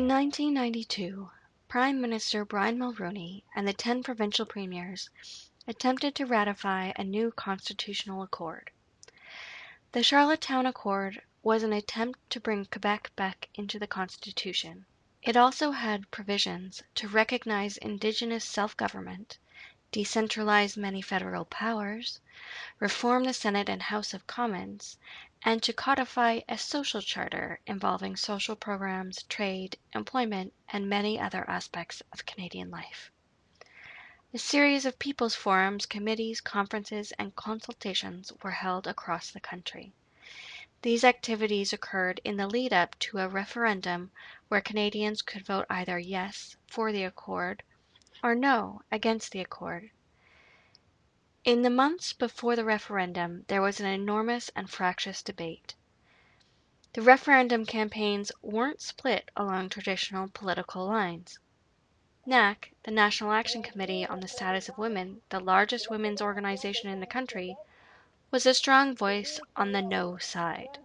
In 1992, Prime Minister Brian Mulroney and the 10 provincial premiers attempted to ratify a new constitutional accord. The Charlottetown Accord was an attempt to bring Quebec back into the Constitution. It also had provisions to recognize Indigenous self-government, decentralize many federal powers, reform the Senate and House of Commons, and to codify a social charter involving social programs, trade, employment, and many other aspects of Canadian life. A series of people's forums, committees, conferences, and consultations were held across the country. These activities occurred in the lead up to a referendum where Canadians could vote either yes for the Accord or no against the Accord. In the months before the referendum, there was an enormous and fractious debate. The referendum campaigns weren't split along traditional political lines. NAC, the National Action Committee on the Status of Women, the largest women's organization in the country, was a strong voice on the no side.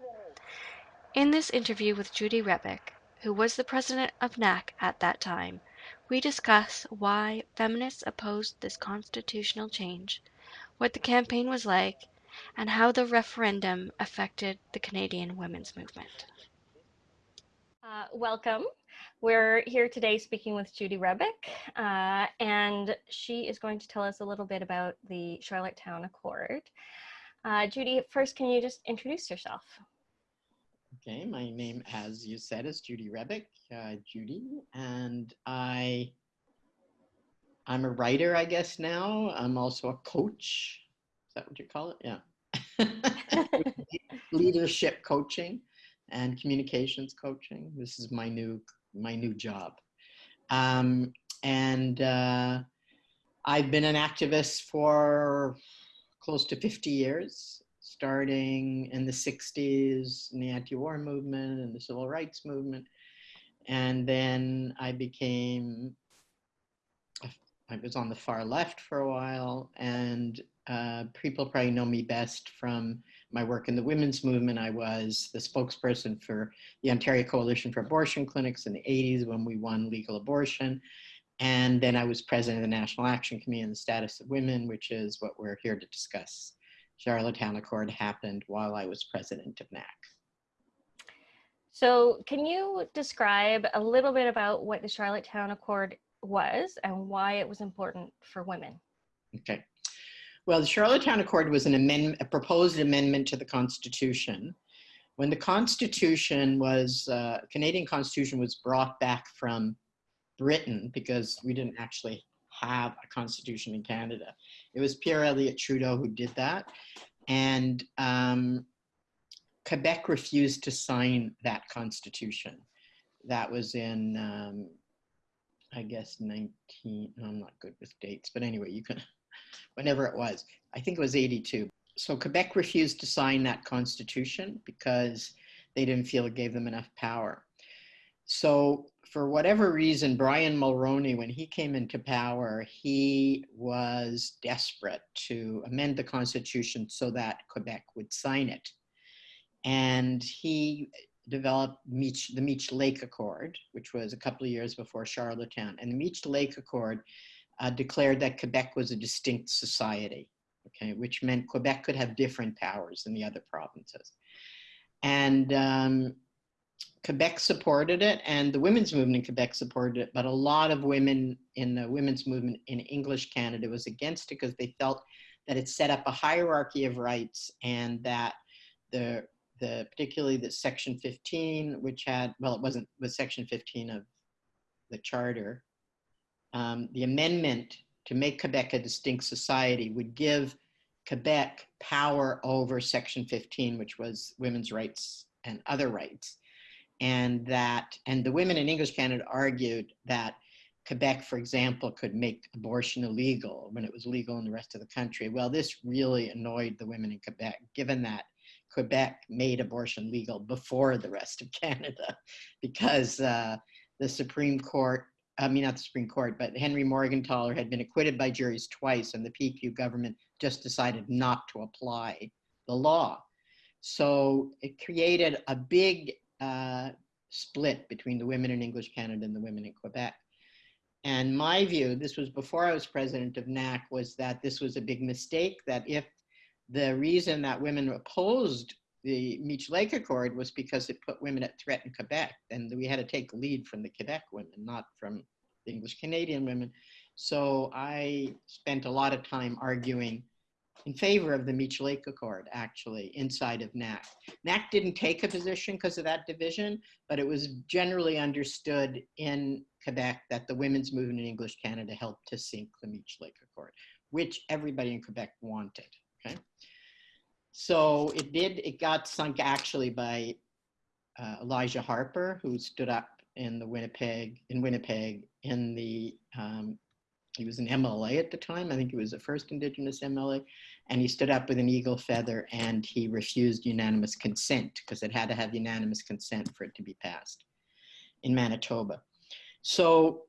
In this interview with Judy Rebick, who was the president of NAC at that time, we discuss why feminists opposed this constitutional change, what the campaign was like, and how the referendum affected the Canadian women's movement. Uh, welcome. We're here today speaking with Judy Rebick, uh, and she is going to tell us a little bit about the Charlottetown Accord. Uh, Judy, first, can you just introduce yourself? Okay, my name, as you said, is Judy Rebick, uh, Judy, and I, I'm a writer, I guess now. I'm also a coach. Is that what you call it? Yeah. Leadership coaching and communications coaching. This is my new my new job, um, and uh, I've been an activist for close to 50 years, starting in the 60s in the anti-war movement and the civil rights movement. And then I became, I was on the far left for a while and uh, people probably know me best from my work in the women's movement. I was the spokesperson for the Ontario Coalition for Abortion Clinics in the 80s when we won legal abortion. And then I was president of the National Action Committee on the Status of Women, which is what we're here to discuss. Charlottetown Accord happened while I was president of NAC. So can you describe a little bit about what the Charlottetown Accord was and why it was important for women? Okay. Well, the Charlottetown Accord was an amendment, a proposed amendment to the Constitution. When the Constitution was, uh, Canadian Constitution was brought back from Britain because we didn't actually have a constitution in Canada. It was Pierre Elliott Trudeau who did that. And um, Quebec refused to sign that constitution. That was in, um, I guess, 19, I'm not good with dates, but anyway, you can, whenever it was, I think it was 82. So Quebec refused to sign that constitution because they didn't feel it gave them enough power. So for whatever reason, Brian Mulroney, when he came into power, he was desperate to amend the constitution so that Quebec would sign it. And he developed Meech, the Meech Lake Accord, which was a couple of years before Charlottetown. And the Meech Lake Accord uh, declared that Quebec was a distinct society, okay, which meant Quebec could have different powers than the other provinces. And um, Quebec supported it and the women's movement in Quebec supported it, but a lot of women in the women's movement in English Canada was against it because they felt that it set up a hierarchy of rights and that the, the particularly the section 15, which had, well, it wasn't, was section 15 of the charter, um, the amendment to make Quebec a distinct society would give Quebec power over section 15, which was women's rights and other rights and that, and the women in English Canada argued that Quebec, for example, could make abortion illegal when it was legal in the rest of the country. Well, this really annoyed the women in Quebec, given that Quebec made abortion legal before the rest of Canada, because uh, the Supreme Court, I mean, not the Supreme Court, but Henry Morgentaler had been acquitted by juries twice, and the PQ government just decided not to apply the law. So it created a big uh, split between the women in English Canada and the women in Quebec. And my view, this was before I was president of NAC, was that this was a big mistake, that if the reason that women opposed the Meech Lake Accord was because it put women at threat in Quebec, and we had to take lead from the Quebec women, not from the English Canadian women. So I spent a lot of time arguing in favor of the Meech Lake Accord, actually, inside of NAC. NAC didn't take a position because of that division, but it was generally understood in Quebec that the women's movement in English Canada helped to sink the Meech Lake Accord, which everybody in Quebec wanted, okay? So it did, it got sunk actually by uh, Elijah Harper, who stood up in the Winnipeg, in Winnipeg, in the um, he was an MLA at the time. I think he was the first Indigenous MLA. And he stood up with an eagle feather and he refused unanimous consent because it had to have unanimous consent for it to be passed in Manitoba. So,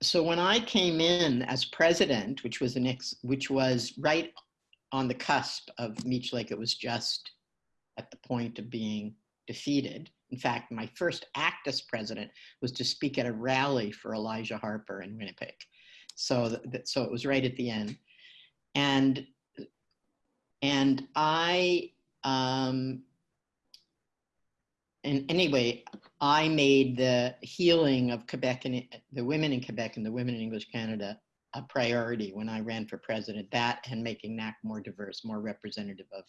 so when I came in as president, which was the next, which was right on the cusp of Meech Lake, it was just at the point of being defeated. In fact, my first act as president was to speak at a rally for Elijah Harper in Winnipeg. So, that, so it was right at the end. And, and I, um, and anyway, I made the healing of Quebec and the women in Quebec and the women in English Canada a priority when I ran for president. That and making NAC more diverse, more representative of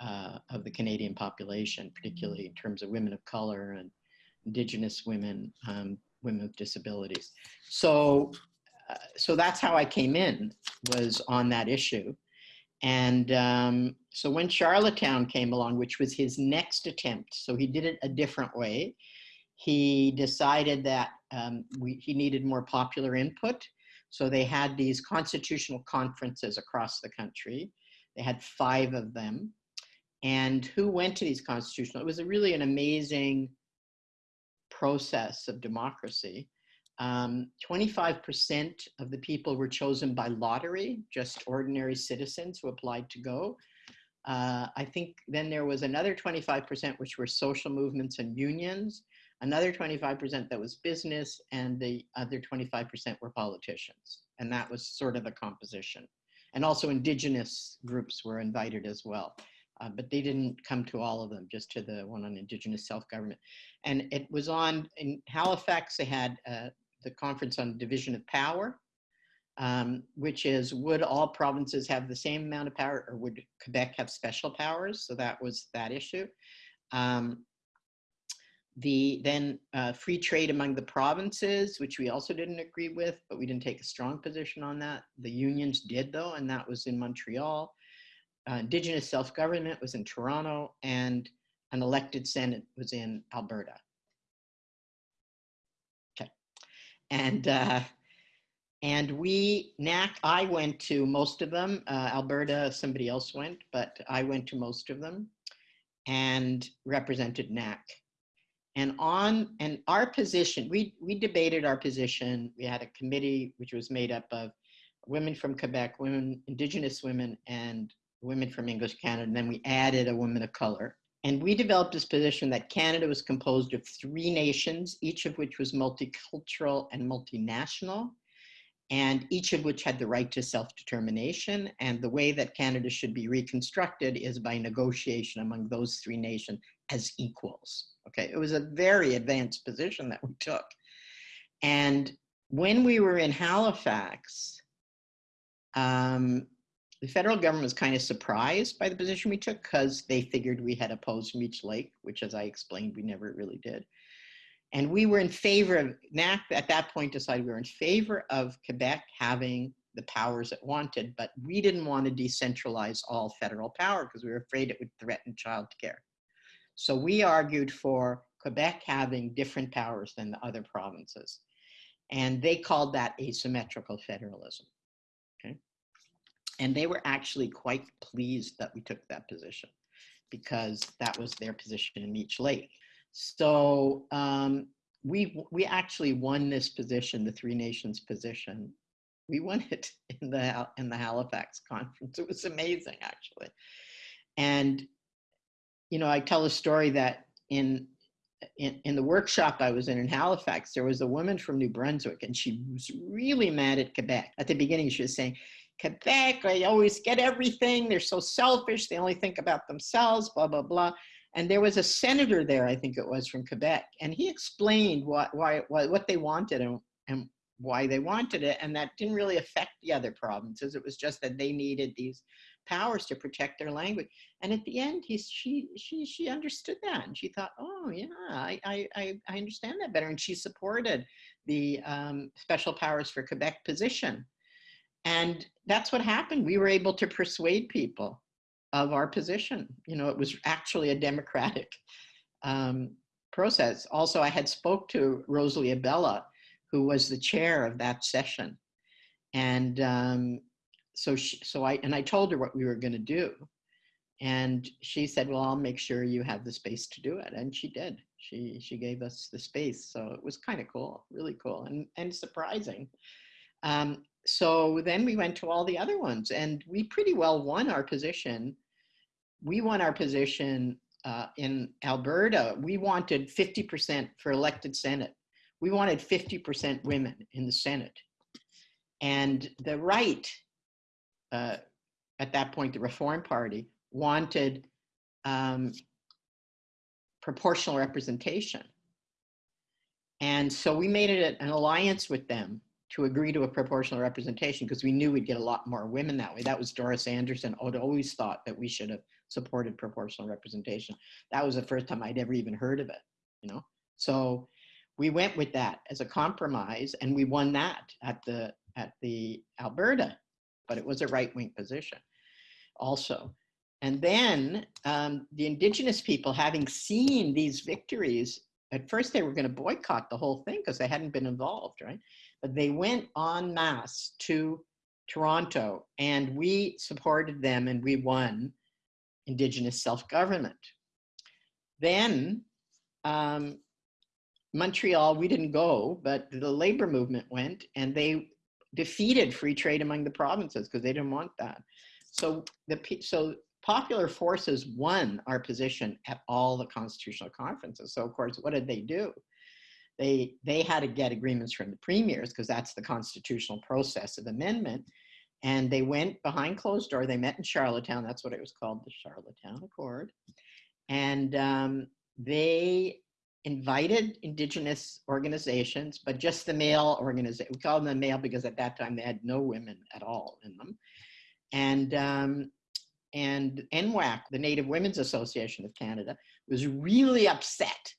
uh, of the Canadian population, particularly in terms of women of color and Indigenous women, um, women with disabilities. So, uh, so that's how I came in, was on that issue. And um, so when Charlottetown came along, which was his next attempt, so he did it a different way, he decided that um, we, he needed more popular input. So they had these constitutional conferences across the country. They had five of them and who went to these constitutional. It was a really an amazing process of democracy. 25% um, of the people were chosen by lottery, just ordinary citizens who applied to go. Uh, I think then there was another 25% which were social movements and unions, another 25% that was business, and the other 25% were politicians. And that was sort of the composition. And also indigenous groups were invited as well uh, but they didn't come to all of them, just to the one on Indigenous self-government. And it was on, in Halifax, they had uh, the conference on division of power, um, which is would all provinces have the same amount of power or would Quebec have special powers? So that was that issue. Um, the then uh, free trade among the provinces, which we also didn't agree with, but we didn't take a strong position on that. The unions did though, and that was in Montreal uh, Indigenous self-government was in Toronto and an elected Senate was in Alberta. Okay. And, uh, and we, NAC, I went to most of them. Uh, Alberta, somebody else went, but I went to most of them and represented NAC. And on, and our position, we, we debated our position. We had a committee which was made up of women from Quebec, women, Indigenous women, and women from English Canada, and then we added a woman of color. And we developed this position that Canada was composed of three nations, each of which was multicultural and multinational, and each of which had the right to self-determination. And the way that Canada should be reconstructed is by negotiation among those three nations as equals. Okay, it was a very advanced position that we took. And when we were in Halifax, um, the federal government was kind of surprised by the position we took because they figured we had opposed Meech Lake, which as I explained, we never really did. And we were in favor of, NAC at that point decided we were in favor of Quebec having the powers it wanted, but we didn't want to decentralize all federal power because we were afraid it would threaten childcare. So we argued for Quebec having different powers than the other provinces. And they called that asymmetrical federalism. And they were actually quite pleased that we took that position because that was their position in Meech Lake. So um, we, we actually won this position, the Three Nations position. We won it in the, in the Halifax conference. It was amazing, actually. And, you know, I tell a story that in in, in the workshop I was in in Halifax, there was a woman from New Brunswick, and she was really mad at Quebec. At the beginning, she was saying, Quebec, they always get everything. They're so selfish. They only think about themselves, blah, blah, blah. And there was a senator there, I think it was from Quebec, and he explained what, why, why, what they wanted and, and why they wanted it. And that didn't really affect the other provinces. It was just that they needed these powers to protect their language. And at the end, he, she, she, she understood that. And she thought, oh, yeah, I, I, I understand that better. And she supported the um, special powers for Quebec position. And that's what happened. We were able to persuade people of our position. You know, it was actually a democratic um, process. Also, I had spoke to Rosalie Abella, who was the chair of that session. And um, so she, so I, and I told her what we were going to do. And she said, well, I'll make sure you have the space to do it. And she did. She, she gave us the space. So it was kind of cool, really cool and, and surprising. Um, so then we went to all the other ones and we pretty well won our position. We won our position uh, in Alberta. We wanted 50% for elected Senate. We wanted 50% women in the Senate. And the right uh, at that point, the Reform Party, wanted um, proportional representation. And so we made it an alliance with them to agree to a proportional representation because we knew we'd get a lot more women that way. That was Doris Anderson had always thought that we should have supported proportional representation. That was the first time I'd ever even heard of it, you know? So we went with that as a compromise and we won that at the, at the Alberta but it was a right-wing position also. And then um, the indigenous people, having seen these victories, at first they were going to boycott the whole thing because they hadn't been involved, right? But they went en masse to Toronto and we supported them and we won indigenous self-government. Then um, Montreal, we didn't go, but the labor movement went and they defeated free trade among the provinces because they didn't want that. So the so popular forces won our position at all the constitutional conferences. So of course, what did they do? They they had to get agreements from the premiers because that's the constitutional process of amendment. And they went behind closed door. They met in Charlottetown. That's what it was called, the Charlottetown Accord. And um, they invited indigenous organizations, but just the male organization. We call them the male because at that time they had no women at all in them. And, um, and NWAC, the Native Women's Association of Canada, was really upset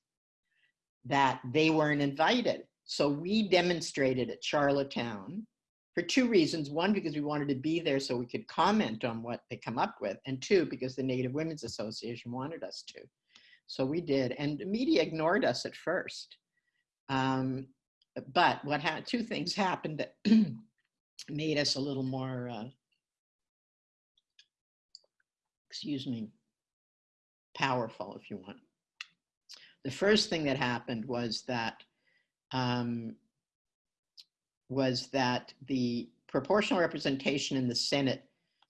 that they weren't invited. So we demonstrated at Charlottetown for two reasons. One, because we wanted to be there so we could comment on what they come up with. And two, because the Native Women's Association wanted us to. So we did, and the media ignored us at first. Um, but what had two things happened that made us a little more, uh, excuse me, powerful, if you want. The first thing that happened was that um, was that the proportional representation in the Senate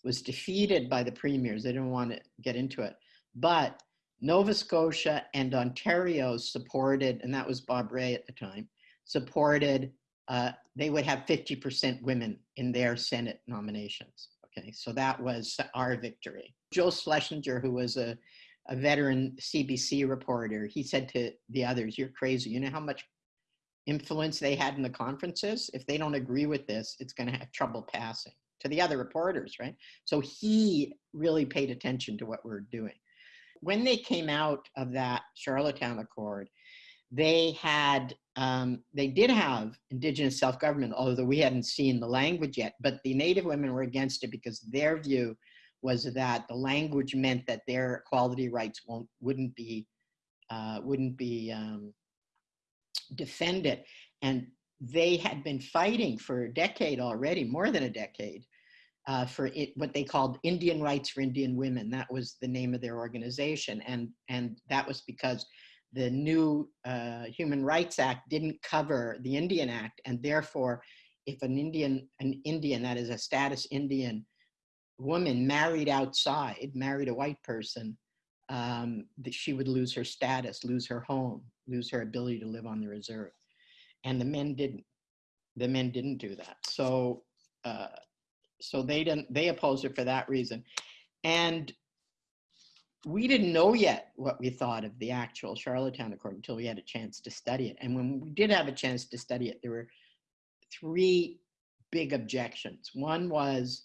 was defeated by the premiers. They didn't want to get into it, but Nova Scotia and Ontario supported, and that was Bob Rae at the time, supported, uh, they would have 50% women in their Senate nominations. Okay, so that was our victory. Joe Schlesinger, who was a, a veteran CBC reporter, he said to the others, you're crazy. You know how much influence they had in the conferences? If they don't agree with this, it's gonna have trouble passing to the other reporters, right? So he really paid attention to what we're doing when they came out of that Charlottetown Accord, they had, um, they did have indigenous self-government, although we hadn't seen the language yet, but the Native women were against it because their view was that the language meant that their equality rights won't, wouldn't be, uh, wouldn't be um, defended. And they had been fighting for a decade already, more than a decade, uh, for it, what they called Indian Rights for Indian Women. That was the name of their organization. And, and that was because the new uh, Human Rights Act didn't cover the Indian Act. And therefore, if an Indian, an Indian, that is a status Indian woman married outside, married a white person, um, that she would lose her status, lose her home, lose her ability to live on the reserve. And the men didn't. The men didn't do that. So, uh, so they didn't. They opposed it for that reason. And we didn't know yet what we thought of the actual Charlottetown Accord until we had a chance to study it. And when we did have a chance to study it, there were three big objections. One was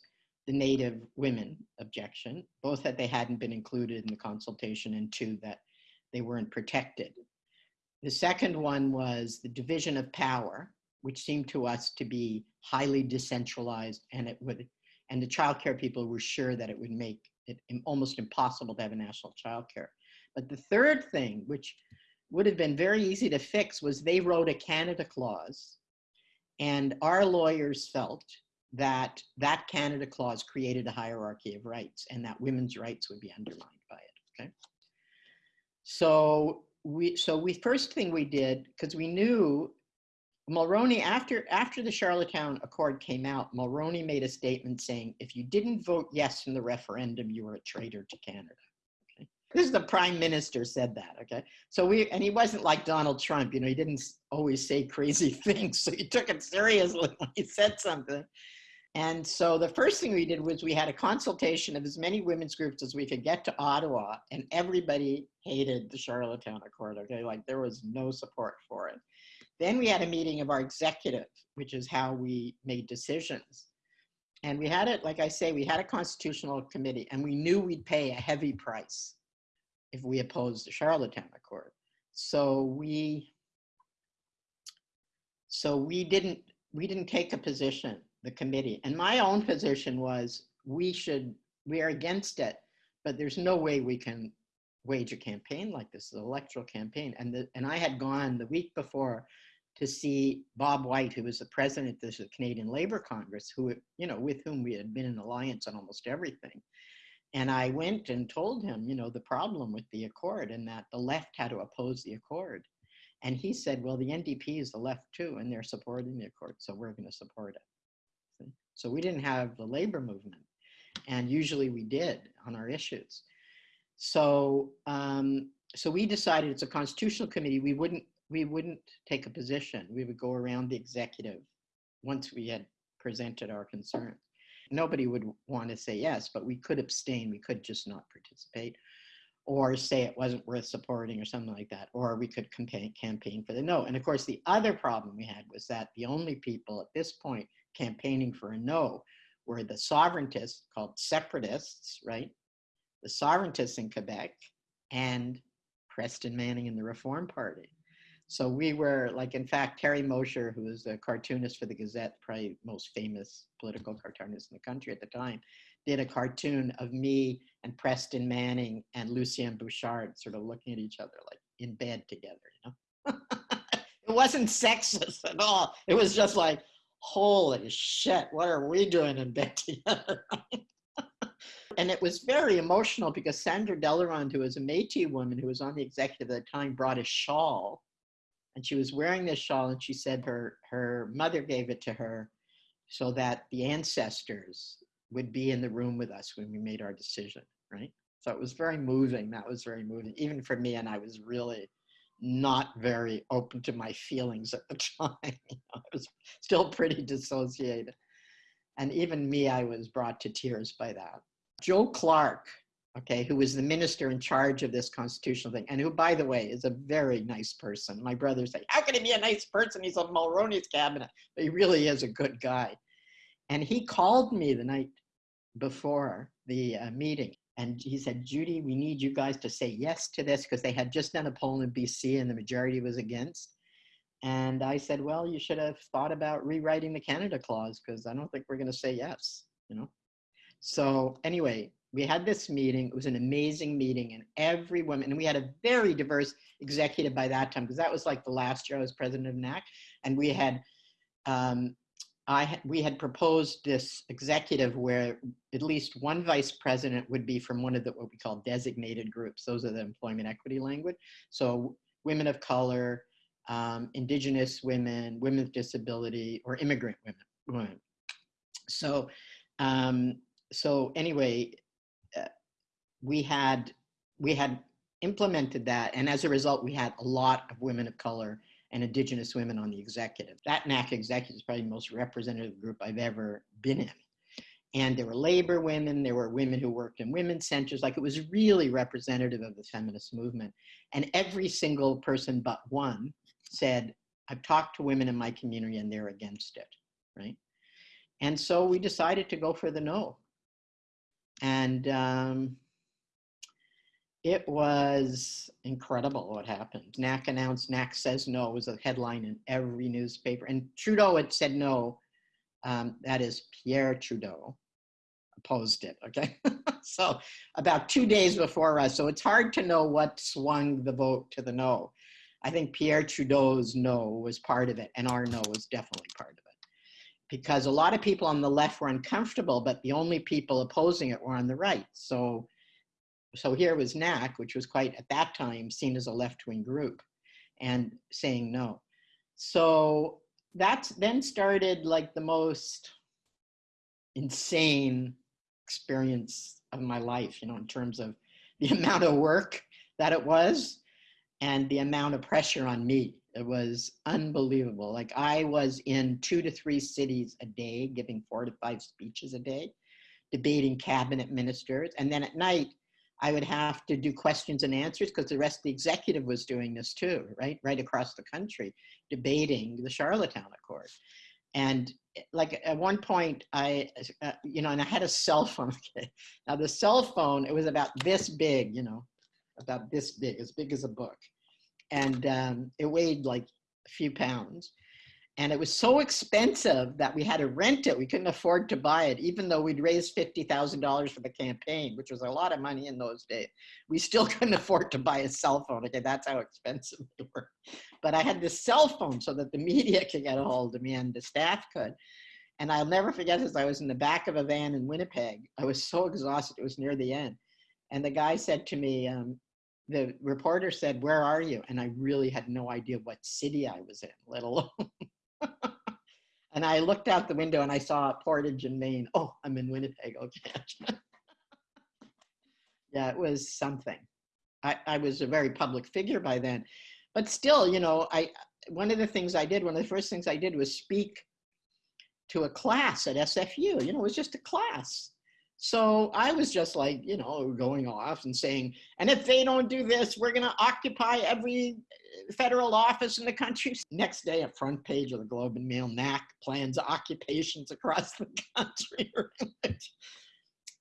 the Native women objection, both that they hadn't been included in the consultation, and two, that they weren't protected. The second one was the division of power, which seemed to us to be highly decentralized, and it would, and the childcare people were sure that it would make it almost impossible to have a national childcare. But the third thing, which would have been very easy to fix, was they wrote a Canada clause, and our lawyers felt that that Canada clause created a hierarchy of rights and that women's rights would be undermined by it. Okay. So we so we first thing we did because we knew Mulroney after after the Charlottetown Accord came out, Mulroney made a statement saying if you didn't vote yes in the referendum, you were a traitor to Canada. Okay. This is the prime minister said that. Okay. So we and he wasn't like Donald Trump, you know, he didn't always say crazy things. So he took it seriously when he said something. And so the first thing we did was we had a consultation of as many women's groups as we could get to Ottawa, and everybody hated the Charlottetown Accord. Okay, like there was no support for it. Then we had a meeting of our executive, which is how we made decisions. And we had it, like I say, we had a constitutional committee, and we knew we'd pay a heavy price if we opposed the Charlottetown Accord. So we, so we didn't, we didn't take a position the committee. And my own position was we should, we are against it, but there's no way we can wage a campaign like this, an electoral campaign. And, the, and I had gone the week before to see Bob White, who was the president of the Canadian Labor Congress, who, you know, with whom we had been in alliance on almost everything. And I went and told him, you know, the problem with the accord and that the left had to oppose the accord. And he said, well, the NDP is the left too, and they're supporting the accord, so we're going to support it. So we didn't have the labor movement, and usually we did on our issues. So um, so we decided it's a constitutional committee. We wouldn't we wouldn't take a position. We would go around the executive once we had presented our concerns. Nobody would want to say yes, but we could abstain. We could just not participate or say it wasn't worth supporting or something like that, or we could campaign, campaign for the no. And of course, the other problem we had was that the only people at this point campaigning for a no were the sovereigntists called separatists, right? The sovereigntists in Quebec and Preston Manning and the Reform Party. So we were like, in fact, Terry Mosher, who was a cartoonist for the Gazette, probably most famous political cartoonist in the country at the time, did a cartoon of me and Preston Manning and Lucien Bouchard sort of looking at each other like in bed together, you know? it wasn't sexist at all. It was just like, holy shit, what are we doing in bed together? and it was very emotional because Sandra DeLaronde, who was a Métis woman who was on the executive at the time, brought a shawl. And she was wearing this shawl and she said her, her mother gave it to her so that the ancestors would be in the room with us when we made our decision, right? So it was very moving. That was very moving, even for me. And I was really not very open to my feelings at the time. I was still pretty dissociated. And even me, I was brought to tears by that. Joe Clark, okay, who was the minister in charge of this constitutional thing, and who, by the way, is a very nice person. My brother say, how can he be a nice person? He's on Mulroney's cabinet. But he really is a good guy. And he called me the night before the uh, meeting and he said, Judy, we need you guys to say yes to this because they had just done a poll in BC and the majority was against. And I said, well, you should have thought about rewriting the Canada clause because I don't think we're going to say yes, you know? So anyway, we had this meeting. It was an amazing meeting and every woman, and we had a very diverse executive by that time because that was like the last year I was president of NAC. And we had um, I, we had proposed this executive where at least one vice president would be from one of the what we call designated groups. Those are the employment equity language. So women of color, um, indigenous women, women with disability, or immigrant women. women. So, um, so anyway, uh, we had we had implemented that. And as a result, we had a lot of women of color and indigenous women on the executive. That NAC executive is probably the most representative group I've ever been in. And there were labor women, there were women who worked in women's centers, like it was really representative of the feminist movement. And every single person but one said, I've talked to women in my community and they're against it, right? And so we decided to go for the no. And um, it was incredible what happened. NAC announced NAC says no was a headline in every newspaper. And Trudeau had said no. Um, that is Pierre Trudeau opposed it. Okay. so about two days before us. So it's hard to know what swung the vote to the no. I think Pierre Trudeau's no was part of it, and our no was definitely part of it. Because a lot of people on the left were uncomfortable, but the only people opposing it were on the right. So so here was NAC, which was quite at that time seen as a left-wing group, and saying no. So that's then started like the most insane experience of my life, you know, in terms of the amount of work that it was and the amount of pressure on me. It was unbelievable. Like I was in two to three cities a day, giving four to five speeches a day, debating cabinet ministers. And then at night, I would have to do questions and answers because the rest of the executive was doing this too, right? Right across the country, debating the Charlottetown Accord. And eh, like at one point, I, uh, you know, and I had a cell phone. Now the cell phone, it was about this big, you know, about this big, as big as a book. And um, it weighed like a few pounds. And it was so expensive that we had to rent it. We couldn't afford to buy it, even though we'd raised $50,000 for the campaign, which was a lot of money in those days. We still couldn't afford to buy a cell phone. Okay, that's how expensive they were. But I had this cell phone so that the media could get a hold of me and the staff could. And I'll never forget this. I was in the back of a van in Winnipeg. I was so exhausted. It was near the end. And the guy said to me, um, the reporter said, Where are you? And I really had no idea what city I was in, let alone and I looked out the window and I saw Portage and Main. Oh, I'm in Winnipeg. Oh, okay. yeah, it was something. I, I was a very public figure by then. But still, you know, I one of the things I did, one of the first things I did was speak to a class at SFU. You know, it was just a class. So I was just like, you know, going off and saying, and if they don't do this, we're going to occupy every uh, federal office in the country. Next day, a front page of the Globe and Mail, NAC plans occupations across the country.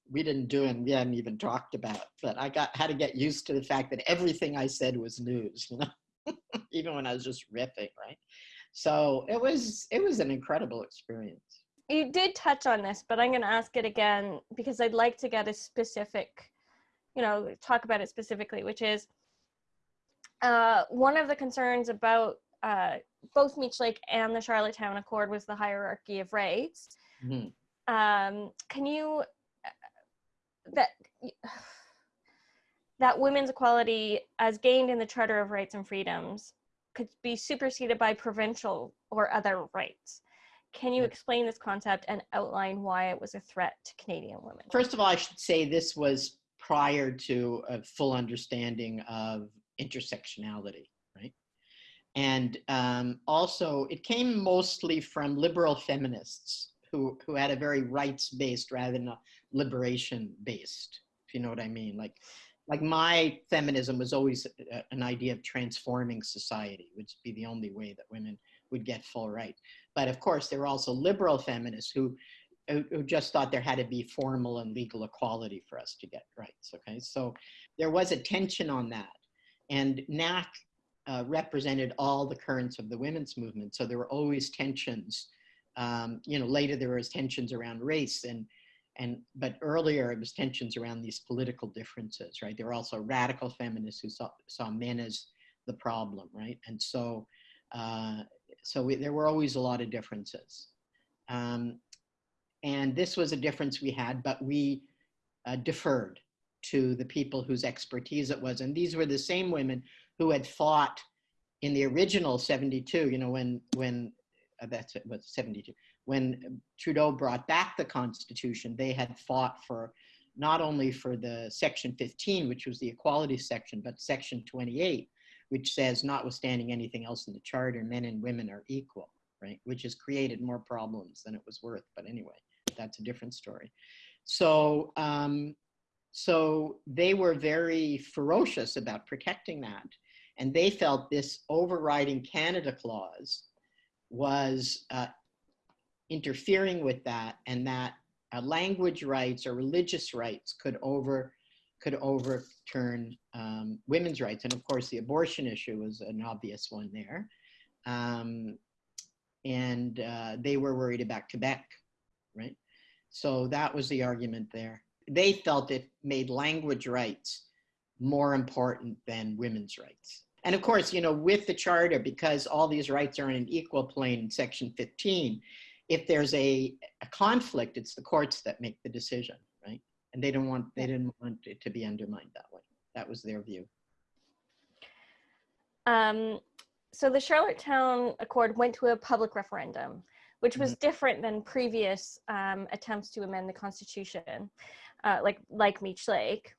we didn't do it and we hadn't even talked about, but I got had to get used to the fact that everything I said was news, you know, even when I was just riffing, right? So it was it was an incredible experience you did touch on this, but I'm going to ask it again because I'd like to get a specific, you know, talk about it specifically, which is uh, one of the concerns about uh, both Meech Lake and the Charlottetown Accord was the hierarchy of rights. Mm-hmm. Um, can you uh, that that women's equality, as gained in the Charter of Rights and Freedoms, could be superseded by provincial or other rights? Can you explain this concept and outline why it was a threat to Canadian women? First of all, I should say this was prior to a full understanding of intersectionality, right? And um, also, it came mostly from liberal feminists who, who had a very rights-based rather than a liberation-based, if you know what I mean. Like, like my feminism was always a, an idea of transforming society, which would be the only way that women would get full right. But of course, there were also liberal feminists who, who just thought there had to be formal and legal equality for us to get rights. Okay, so there was a tension on that, and NAC uh, represented all the currents of the women's movement. So there were always tensions. Um, you know, later there was tensions around race and and but earlier it was tensions around these political differences, right? There were also radical feminists who saw saw men as the problem, right? And so uh, so we, there were always a lot of differences. Um, and this was a difference we had, but we uh, deferred to the people whose expertise it was. And these were the same women who had fought in the original 72, you know, when, when uh, that's it, was 72, when Trudeau brought back the constitution, they had fought for not only for the section 15, which was the equality section, but section 28, which says notwithstanding anything else in the charter, men and women are equal, right? Which has created more problems than it was worth. But anyway, that's a different story. So, um, so they were very ferocious about protecting that. And they felt this overriding Canada clause was uh, interfering with that and that uh, language rights or religious rights could over could overturn um, women's rights. And of course, the abortion issue was an obvious one there. Um, and uh, they were worried about Quebec, right? So that was the argument there. They felt it made language rights more important than women's rights. And of course, you know, with the charter, because all these rights are in an equal plane in section 15, if there's a, a conflict, it's the courts that make the decision, right? And they don't want they didn't want it to be undermined that way. That was their view. Um, so the Charlottetown Accord went to a public referendum, which was mm-hmm. different than previous um, attempts to amend the Constitution, uh, like like Meech Lake.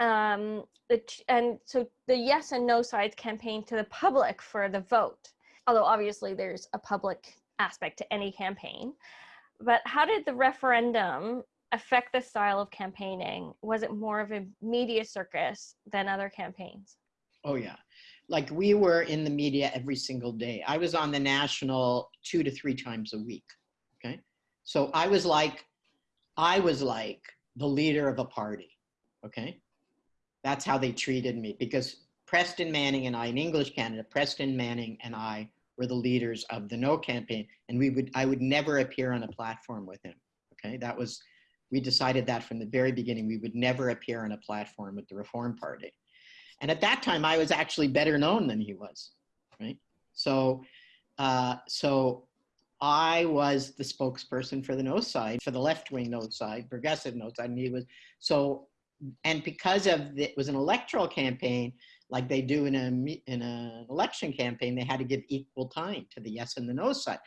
Um, the, and so the yes and no sides campaigned to the public for the vote. Although obviously there's a public aspect to any campaign. But how did the referendum affect the style of campaigning? Was it more of a media circus than other campaigns? Oh, yeah. Like we were in the media every single day. I was on the national two to three times a week. Okay. So I was like, I was like the leader of a party. Okay. That's how they treated me because Preston Manning and I in English Canada, Preston Manning and I were the leaders of the no campaign and we would i would never appear on a platform with him okay? That was we decided that from the very beginning we would never appear on a platform with the reform party. And at that time i was actually better known than he was right? So uh, so i was the spokesperson for the no side for the left-wing no side progressive no side and he was so and because of the, it was an electoral campaign like they do in a in an election campaign, they had to give equal time to the yes and the no side.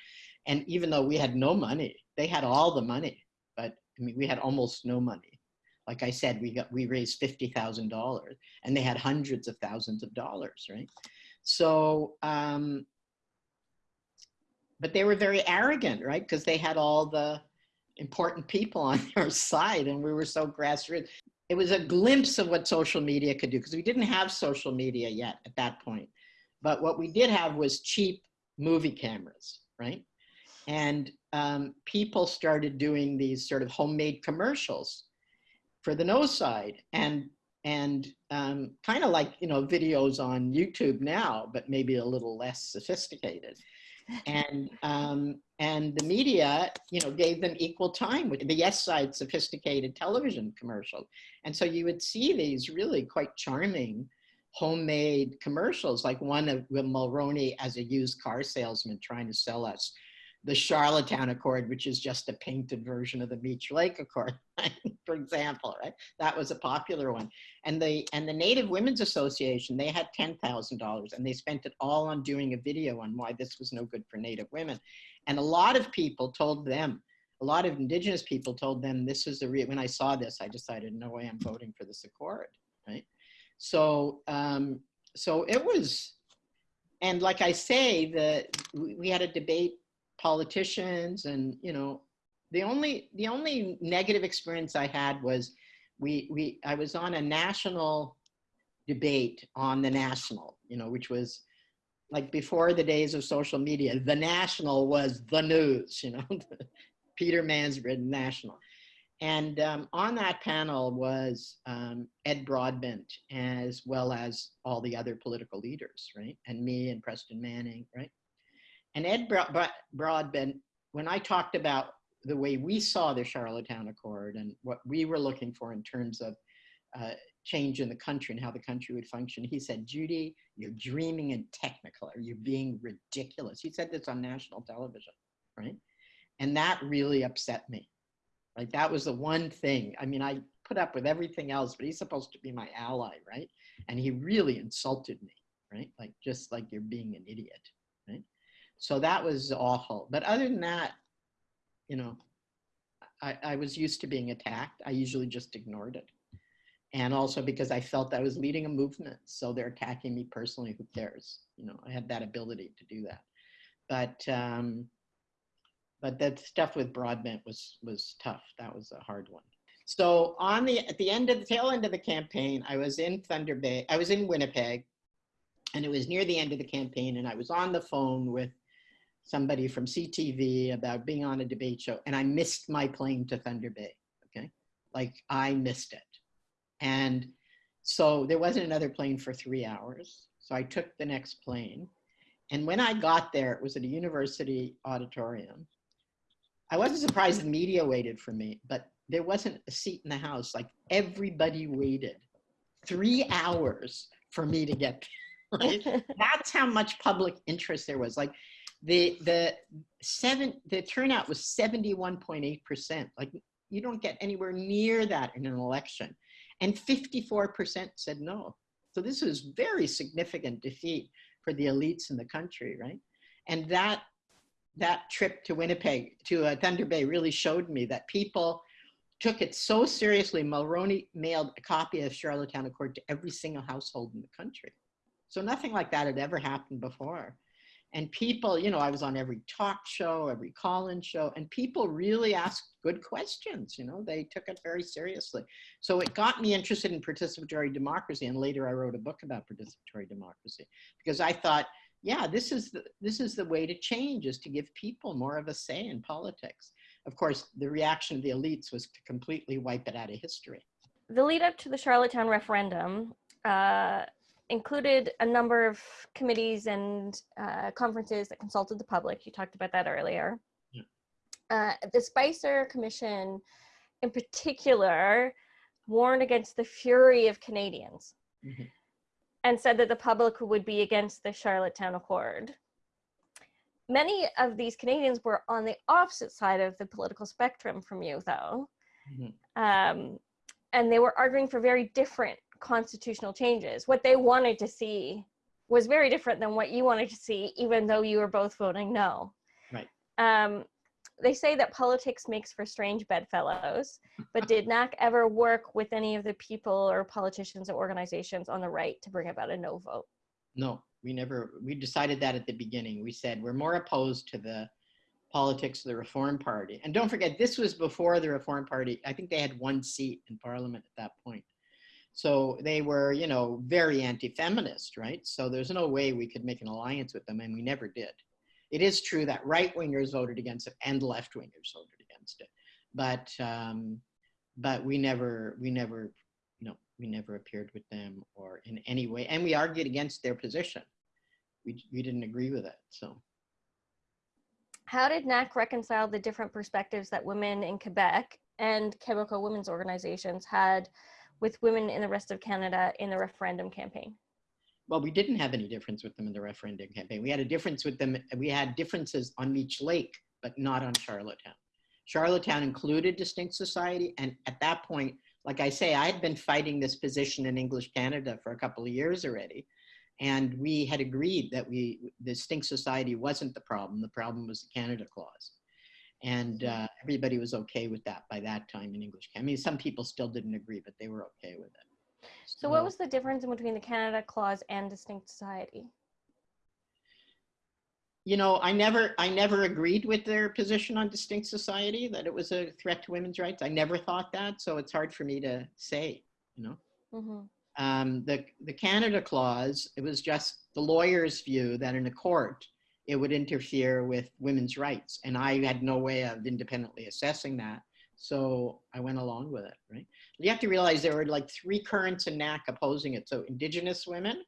And even though we had no money, they had all the money, but I mean, we had almost no money. Like I said, we got we raised fifty thousand dollars, and they had hundreds of thousands of dollars, right? So, um, but they were very arrogant, right? Because they had all the important people on their side, and we were so grassroots it was a glimpse of what social media could do because we didn't have social media yet at that point. But what we did have was cheap movie cameras, right? And um, people started doing these sort of homemade commercials for the no side and and um, kind of like you know videos on YouTube now, but maybe a little less sophisticated and um, and the media, you know, gave them equal time with the Yes Side sophisticated television commercial, and so you would see these really quite charming homemade commercials, like one of Mulroney as a used car salesman trying to sell us the Charlottetown Accord, which is just a painted version of the Meech Lake Accord, for example, right? That was a popular one. And the and the Native Women's Association, they had ten thousand dollars, and they spent it all on doing a video on why this was no good for Native women. And a lot of people told them, a lot of Indigenous people told them this is the real. When I saw this, I decided, no way, I'm voting for this Accord, right? So um, so it was, and like I say, the we had a debate politicians and you know the only the only negative experience i had was we we i was on a national debate on the national you know which was like before the days of social media the national was the news you know peter mansbridge national. And um, on that panel was um, ed broadbent as well as all the other political leaders right? And me and preston manning right and Ed Broadbent, when I talked about the way we saw the Charlottetown Accord and what we were looking for in terms of uh, change in the country and how the country would function, he said, Judy, you're dreaming in technicolor. You're being ridiculous. He said this on national television, right? And that really upset me. Right? That was the one thing. I mean, I put up with everything else, but he's supposed to be my ally, right? And he really insulted me, right? Like, just like you're being an idiot? So that was awful. But other than that, you know, I, I was used to being attacked. I usually just ignored it. And also because I felt I was leading a movement. So they're attacking me personally. Who cares? You know, I had that ability to do that. But um, but that stuff with Broadbent was was tough. That was a hard one. So on the at the end of the tail end of the campaign, I was in Thunder Bay. I was in Winnipeg, and it was near the end of the campaign, and I was on the phone with somebody from CTV about being on a debate show, and I missed my plane to Thunder Bay. Okay, like I missed it, and so there wasn't another plane for three hours. So I took the next plane, and when I got there, it was at a university auditorium. I wasn't surprised the media waited for me, but there wasn't a seat in the house. Like everybody waited three hours for me to get there. Right? That's how much public interest there was. Like the the seven the turnout was 71.8%. Like you don't get anywhere near that in an election. And 54% said no. So this was very significant defeat for the elites in the country, right? And that that trip to Winnipeg, to uh, Thunder Bay, really showed me that people took it so seriously. Mulroney mailed a copy of Charlottetown Accord to every single household in the country. So nothing like that had ever happened before. And people, you know, I was on every talk show, every call-in show, and people really asked good questions. You know, they took it very seriously. So it got me interested in participatory democracy. And later I wrote a book about participatory democracy because I thought, yeah, this is the, this is the way to change is to give people more of a say in politics. Of course, the reaction of the elites was to completely wipe it out of history. The lead up to the Charlottetown referendum uh, included a number of committees and uh, conferences that consulted the public. You talked about that earlier. Yeah. Uh, the Spicer Commission, in particular, warned against the fury of Canadians Mm-hmm. and said that the public would be against the Charlottetown Accord. Many of these Canadians were on the opposite side of the political spectrum from you, though. Mhm. Um, and they were arguing for very different constitutional changes. What they wanted to see was very different than what you wanted to see, even though you were both voting no. Right. Um, they say that politics makes for strange bedfellows, but did NAC ever work with any of the people or politicians or organizations on the right to bring about a no vote? No, we never, we decided that at the beginning. We said we're more opposed to the politics of the Reform Party. And don't forget, this was before the Reform Party. I think they had one seat in Parliament at that point. So they were, you know, very anti-feminist, right? So there's no way we could make an alliance with them, and we never did. It is true that right-wingers voted against it and left-wingers voted against it, but um, but we never, we never, you know, we never appeared with them or in any way, and we argued against their position. We we didn't agree with it, so. How did NAC reconcile the different perspectives that women in Quebec and Quebecois women's organizations had with women in the rest of Canada in the referendum campaign? Well, we didn't have any difference with them in the referendum campaign. We had a difference with them. We had differences on Meech Lake, but not on Charlottetown. Charlottetown included distinct society. And at that point, like I say, I had been fighting this position in English Canada for a couple of years already. And we had agreed that we, the distinct society wasn't the problem. The problem was the Canada Clause. And uh, everybody was okay with that by that time in English. I mean, some people still didn't agree, but they were okay with it. So, what was the difference in between the Canada Clause and distinct society? you know, I never, I never agreed with their position on distinct society that it was a threat to women's rights. I never thought that, so it's hard for me to say. You know, hmm um, the the Canada clause. It was just the lawyer's view that in a court it would interfere with women's rights, and I had no way of independently assessing that. So I went along with it. Right? You have to realize there were like three currents in NAC opposing it. So Indigenous women,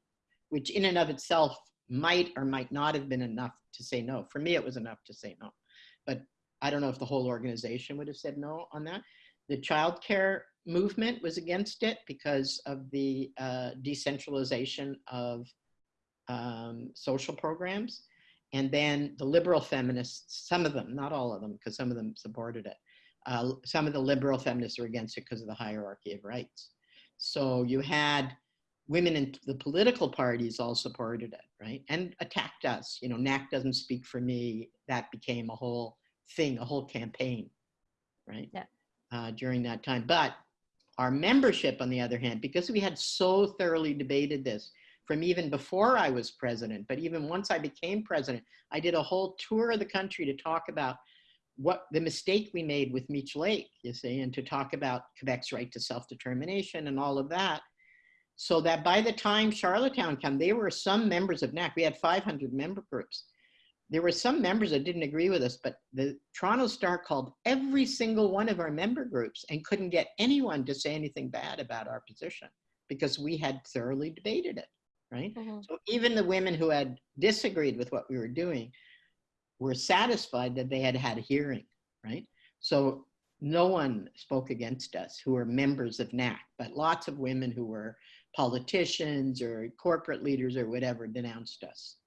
which in and of itself might or might not have been enough to say no. For me, it was enough to say no. But I don't know if the whole organization would have said no on that. The childcare movement was against it because of the uh, decentralization of um, social programs. And then the liberal feminists, some of them, not all of them, because some of them supported it. Uh, some of the liberal feminists were against it because of the hierarchy of rights. So you had women in the political parties all supported it, right? And attacked us. You know, NAC doesn't speak for me. That became a whole thing, a whole campaign. right? Yeah. Uh, during that time. But our membership, on the other hand, because we had so thoroughly debated this from even before I was president, but even once I became president, I did a whole tour of the country to talk about what the mistake we made with Meech Lake, you see, and to talk about Quebec's right to self-determination and all of that. So that by the time Charlottetown came, there were some members of NAC, we had 500 member groups. There were some members that didn't agree with us, but the Toronto Star called every single one of our member groups and couldn't get anyone to say anything bad about our position because we had thoroughly debated it, right? Mhm. So even the women who had disagreed with what we were doing were satisfied that they had had a hearing, right? So no one spoke against us who were members of NAC, but lots of women who were politicians or corporate leaders or whatever denounced us.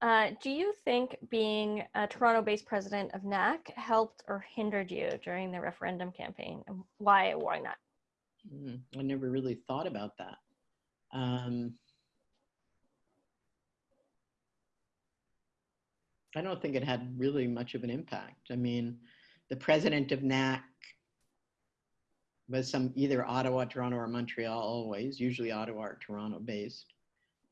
Uh, do you think being a Toronto-based president of NAC helped or hindered you during the referendum campaign? Why why not? Mm, I never really thought about that. Um, I don't think it had really much of an impact. I mean, the president of NAC was some either Ottawa, Toronto, or Montreal always, usually Ottawa or Toronto based.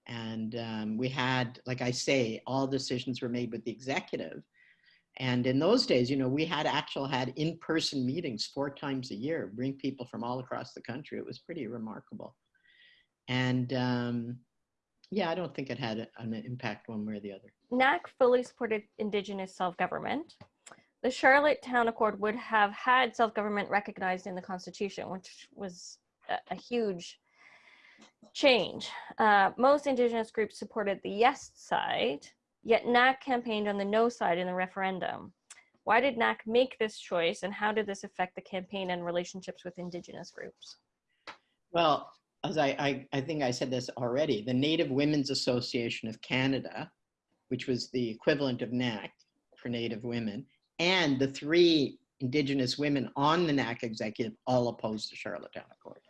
And um, we had, like I say, all decisions were made with the executive. And in those days, you know, we had actual had in-person meetings four times a year, bring people from all across the country. It was pretty remarkable. And um, yeah, I don't think it had an impact one way or the other. NAC fully supported Indigenous self-government. The Charlottetown Accord would have had self-government recognized in the Constitution, which was a, a huge change. Uh, most Indigenous groups supported the yes side, yet NAC campaigned on the no side in the referendum. Why did NAC make this choice, and how did this affect the campaign and relationships with Indigenous groups? Well, as I, I, I think I said this already, the Native Women's Association of Canada, which was the equivalent of NAC for Native women, and the three Indigenous women on the NAC executive all opposed the Charlottetown Accord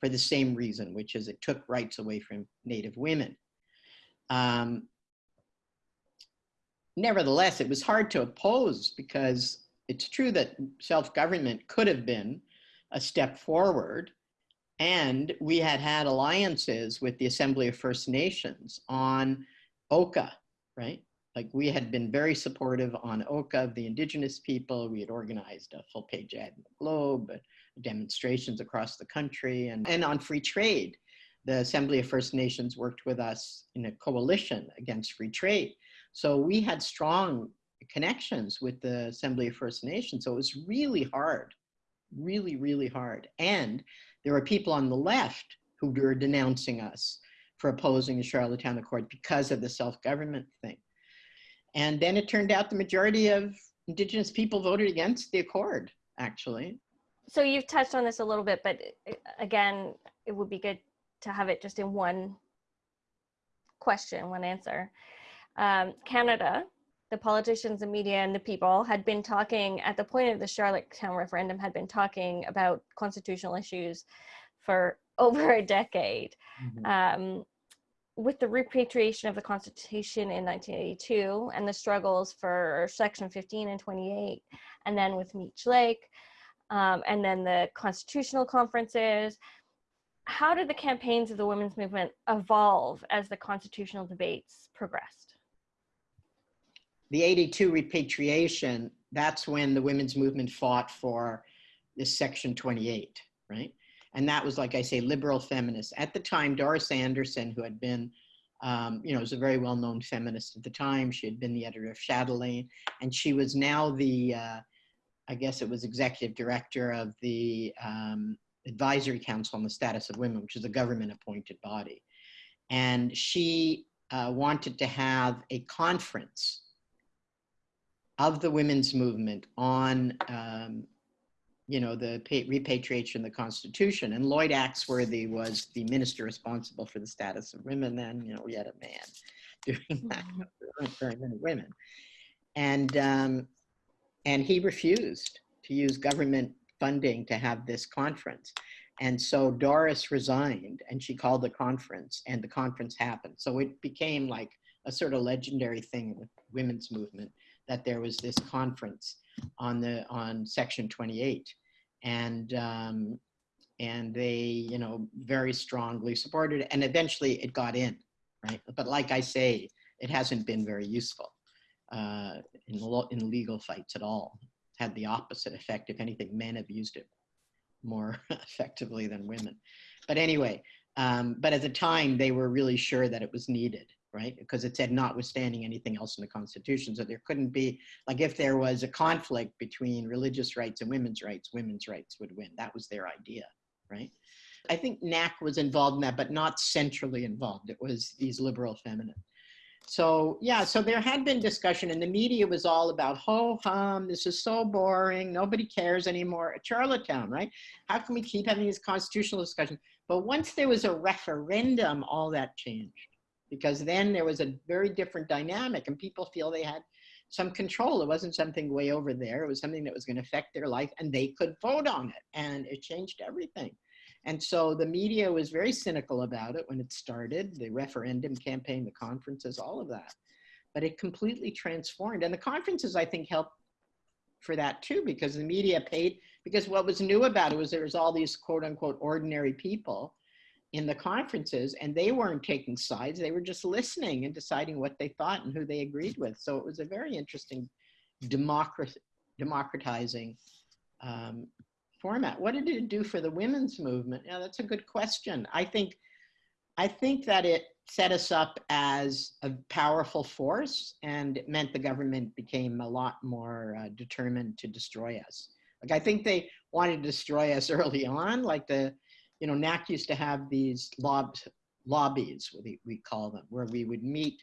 for the same reason, which is it took rights away from Native women. Um, nevertheless, it was hard to oppose because it's true that self-government could have been a step forward, and we had had alliances with the Assembly of First Nations on Oka, right? Like we had been very supportive on Oka of the indigenous people. We had organized a full page ad in the Globe, uh, demonstrations across the country, and, and on free trade. The Assembly of First Nations worked with us in a coalition against free trade. So we had strong connections with the Assembly of First Nations. So it was really hard, really, really hard. And there were people on the left who were denouncing us for opposing the Charlottetown Accord because of the self-government thing. And then it turned out the majority of Indigenous people voted against the Accord, actually. So you've touched on this a little bit, but uh, again, it would be good to have it just in one question, one answer. Um, Canada, the politicians, the media, and the people had been talking at the point of the Charlottetown referendum, had been talking about constitutional issues for over a decade. Um, with the repatriation of the Constitution in 1982 and the struggles for Section 15 and 28, and then with Meech Lake, um, and then the constitutional conferences. How did the campaigns of the women's movement evolve as the constitutional debates progressed? The 82 repatriation, that's when the women's movement fought for this Section 28, right? And that was, like I say, liberal feminists. At the time, Doris Anderson, who had been, um, you know, was a very well-known feminist at the time. She had been the editor of Chatelaine, and she was now the, uh, I guess it was executive director of the um, Advisory Council on the Status of Women, which is a government-appointed body. And she uh, wanted to have a conference of the women's movement on, um, you know, the repatriation of the Constitution. And Lloyd Axworthy was the minister responsible for the status of women then. You know, we had a man doing that. Very many women. And, um, and he refused to use government funding to have this conference. And so Doris resigned and she called the conference and the conference happened. So it became like a sort of legendary thing with women's movement that there was this conference on the on Section 28, and um, and they you know very strongly supported it, and eventually it got in, right? But like I say, it hasn't been very useful uh, in in legal fights at all. Had the opposite effect. If anything, men have used it more effectively than women. But anyway, um, but at the time they were really sure that it was needed, right? Because it said notwithstanding anything else in the Constitution. So there couldn't be, like if there was a conflict between religious rights and women's rights, women's rights would win. That was their idea, right? I think NAC was involved in that, but not centrally involved. It was these liberal feminists. So yeah, so there had been discussion and the media was all about ho hum, this is so boring, nobody cares anymore Charlottetown, right? How can we keep having these constitutional discussions? But once there was a referendum, all that changed because then there was a very different dynamic and people feel they had some control. It wasn't something way over there. It was something that was going to affect their life and they could vote on it and it changed everything. And so the media was very cynical about it when it started, the referendum campaign, the conferences, all of that. But it completely transformed. And the conferences, I think, helped for that too, because the media paid, because what was new about it was there was all these quote unquote ordinary people in the conferences and they weren't taking sides. They were just listening and deciding what they thought and who they agreed with. So it was a very interesting democrat democratizing um, format. What did it do for the women's movement? Yeah, that's a good question. I think, I think that it set us up as a powerful force and it meant the government became a lot more uh, determined to destroy us. Like I think they wanted to destroy us early on, like the, you know, NAC used to have these lob lobbies, we, we call them, where we would meet,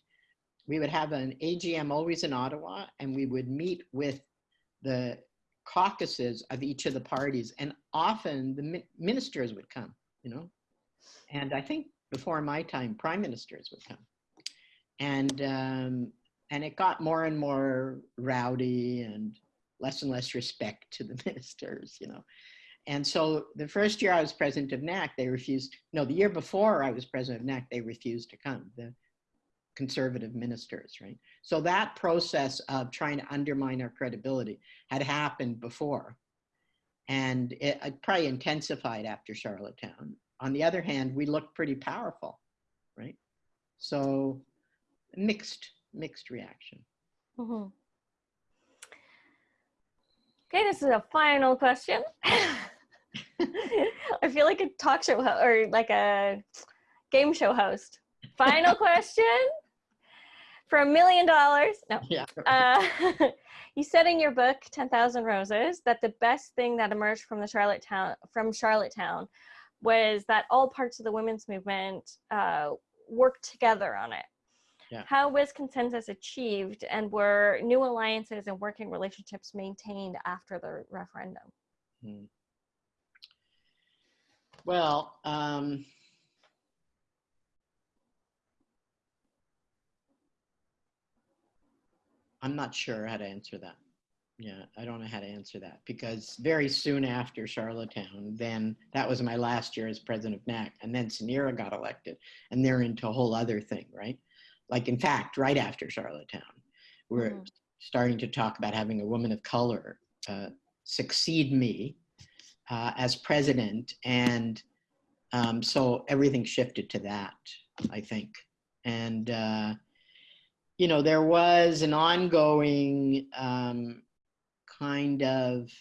we would have an AGM always in Ottawa and we would meet with the caucuses of each of the parties, and often the mi ministers would come, you know. And I think before my time, prime ministers would come, and um, and it got more and more rowdy and less and less respect to the ministers, you know. And so the first year I was president of NAC, they refused. No, the year before I was president of NAC, they refused to come. The conservative ministers, right? So that process of trying to undermine our credibility had happened before. And it, it probably intensified after Charlottetown. On the other hand, we looked pretty powerful, right? So mixed, mixed reaction. Mm -hmm. Okay, this is a final question. I feel like a talk show or like a game show host. Final question for a million dollars. No. Yeah. Uh, you said in your book, 10,000 Roses, that the best thing that emerged from the Charlottetown, from Charlottetown was that all parts of the women's movement uh, worked together on it. Yeah. How was consensus achieved and were new alliances and working relationships maintained after the referendum? Hmm. Well, um, I'm not sure how to answer that. Yeah, I don't know how to answer that because very soon after Charlottetown, then that was my last year as president of NAC, and then Sunera got elected, and they're into a whole other thing, right? Like, in fact, right after Charlottetown, we're mm. starting to talk about having a woman of color uh, succeed me uh, as president, and um, so everything shifted to that, I think, and. Uh, you know, there was an ongoing um, kind of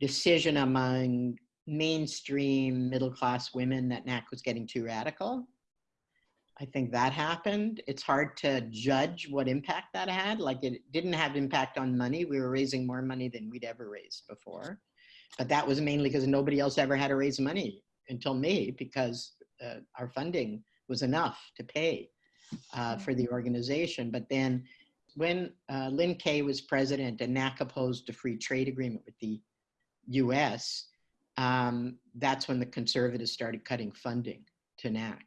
decision among mainstream middle class women that NAC was getting too radical. I think that happened. It's hard to judge what impact that had. Like it didn't have impact on money. We were raising more money than we'd ever raised before. But that was mainly because nobody else ever had to raise money until me because uh, our funding was enough to pay uh, for the organization. But then when uh, Lynn Kaye was president and NAC opposed a free trade agreement with the US, um, that's when the conservatives started cutting funding to NAC.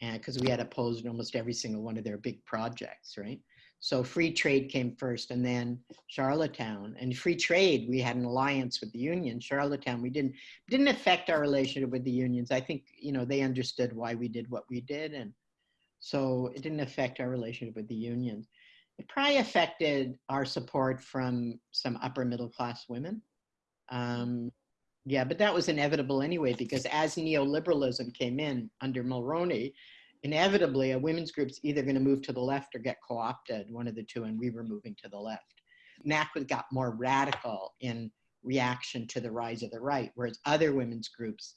And because we had opposed almost every single one of their big projects, right? So free trade came first and then Charlottetown. And free trade, we had an alliance with the union. Charlottetown, we didn't didn't affect our relationship with the unions. I think, you know, they understood why we did what we did and so it didn't affect our relationship with the unions. It probably affected our support from some upper middle class women. Um, yeah, but that was inevitable anyway, because as neoliberalism came in under Mulroney, inevitably a women's group's either going to move to the left or get co-opted, one of the two, and we were moving to the left. NAC got more radical in reaction to the rise of the right, whereas other women's groups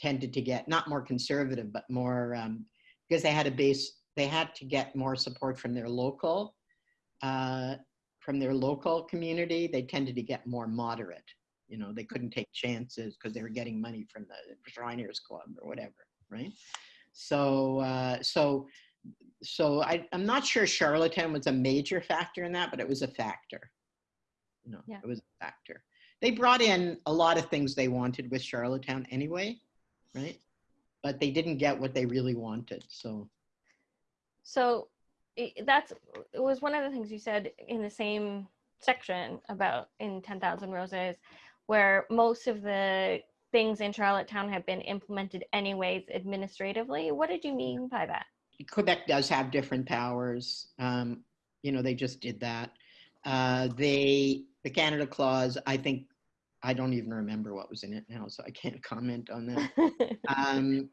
tended to get not more conservative, but more um, because they had a base, they had to get more support from their local, uh, from their local community. They tended to get more moderate. You know, they couldn't take chances because they were getting money from the Shriners Club or whatever, right? So, uh, so, so I, I'm not sure Charlottetown was a major factor in that, but it was a factor. You know, Yeah. it was a factor. They brought in a lot of things they wanted with Charlottetown anyway, right? But they didn't get what they really wanted. So, So that's it was one of the things you said in the same section about in 10,000 Roses, where most of the things in Charlottetown have been implemented anyways administratively. What did you mean by that? Quebec does have different powers. Um, you know, they just did that. Uh, they, the Canada Clause, I think, I don't even remember what was in it now, so I can't comment on that. Um,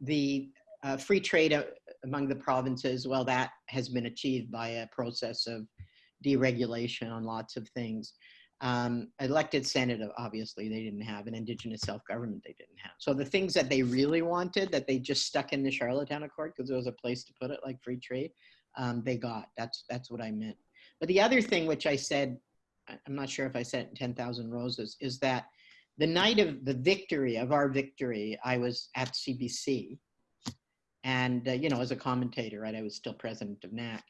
the uh, free trade uh, among the provinces, well, that has been achieved by a process of deregulation on lots of things. Um, elected Senate, obviously, they didn't have, an Indigenous self-government, they didn't have. So the things that they really wanted, that they just stuck in the Charlottetown Accord because there was a place to put it, like free trade, um, they got. That's that's what I meant. But the other thing, which I said, I'm not sure if I said 10,000 Roses, is that the night of the victory of our victory, I was at CBC, and uh, you know, as a commentator, right, I was still president of NAC,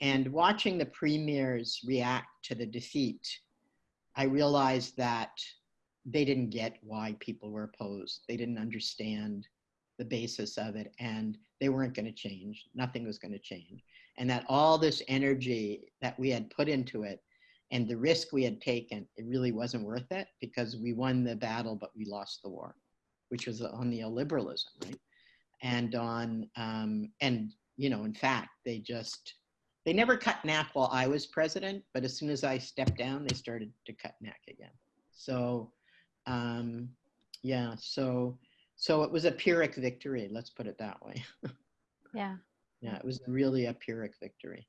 and watching the premiers react to the defeat, I realized that they didn't get why people were opposed. They didn't understand the basis of it, and they weren't going to change. Nothing was going to change, and that all this energy that we had put into it and the risk we had taken, it really wasn't worth it because we won the battle, but we lost the war, which was on neoliberalism, right? And on, um, and you know, in fact, they just, they never cut NAC while I was president, but as soon as I stepped down, they started to cut NAC again. So, um, yeah, so, so it was a Pyrrhic victory, let's put it that way. yeah. Yeah, it was really a Pyrrhic victory.